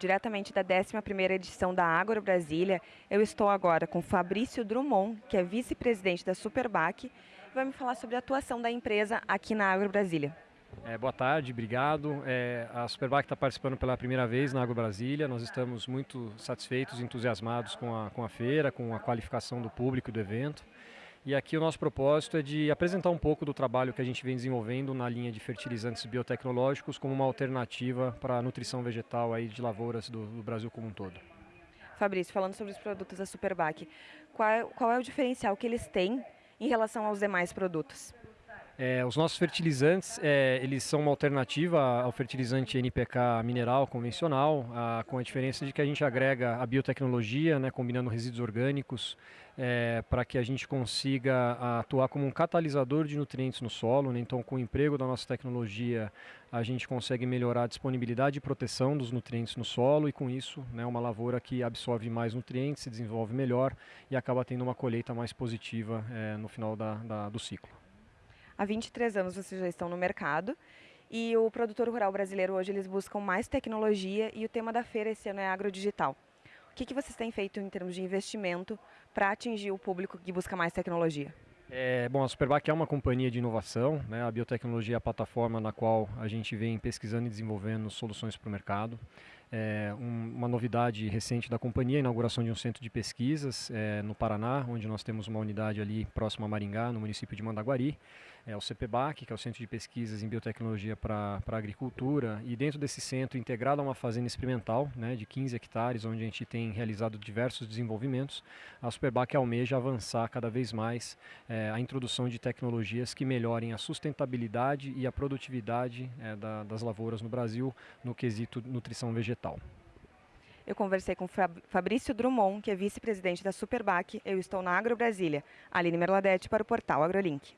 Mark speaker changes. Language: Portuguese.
Speaker 1: diretamente da 11ª edição da Agro Brasília. Eu estou agora com Fabrício Drummond, que é vice-presidente da Superbac, e vai me falar sobre a atuação da empresa aqui na Agro Brasília.
Speaker 2: É, boa tarde, obrigado. É, a Superbac está participando pela primeira vez na Agro Brasília. Nós estamos muito satisfeitos entusiasmados com a, com a feira, com a qualificação do público do evento. E aqui o nosso propósito é de apresentar um pouco do trabalho que a gente vem desenvolvendo na linha de fertilizantes biotecnológicos como uma alternativa para a nutrição vegetal aí de lavouras do, do Brasil como um todo.
Speaker 1: Fabrício, falando sobre os produtos da Superbac, qual, qual é o diferencial que eles têm em relação aos demais produtos?
Speaker 2: É, os nossos fertilizantes, é, eles são uma alternativa ao fertilizante NPK mineral convencional, a, com a diferença de que a gente agrega a biotecnologia, né, combinando resíduos orgânicos, é, para que a gente consiga atuar como um catalisador de nutrientes no solo. Né, então, com o emprego da nossa tecnologia, a gente consegue melhorar a disponibilidade e proteção dos nutrientes no solo e, com isso, né, uma lavoura que absorve mais nutrientes, se desenvolve melhor e acaba tendo uma colheita mais positiva é, no final da, da, do ciclo.
Speaker 1: Há 23 anos vocês já estão no mercado e o produtor rural brasileiro hoje eles buscam mais tecnologia e o tema da feira esse ano é agrodigital. O que, que vocês têm feito em termos de investimento para atingir o público que busca mais tecnologia?
Speaker 2: É, bom, a Superbac é uma companhia de inovação, né? a biotecnologia é a plataforma na qual a gente vem pesquisando e desenvolvendo soluções para o mercado. É, um, uma novidade recente da companhia, a inauguração de um centro de pesquisas é, no Paraná, onde nós temos uma unidade ali próxima a Maringá, no município de Mandaguari, é o CPBAC, que é o Centro de Pesquisas em Biotecnologia para a Agricultura, e dentro desse centro, integrado a uma fazenda experimental né, de 15 hectares, onde a gente tem realizado diversos desenvolvimentos, a Superbac almeja avançar cada vez mais é, a introdução de tecnologias que melhorem a sustentabilidade e a produtividade é, da, das lavouras no Brasil no quesito nutrição vegetal.
Speaker 1: Eu conversei com Fabrício Drummond, que é vice-presidente da Superbac. Eu estou na Agro Brasília. Aline Merladete para o portal AgroLink.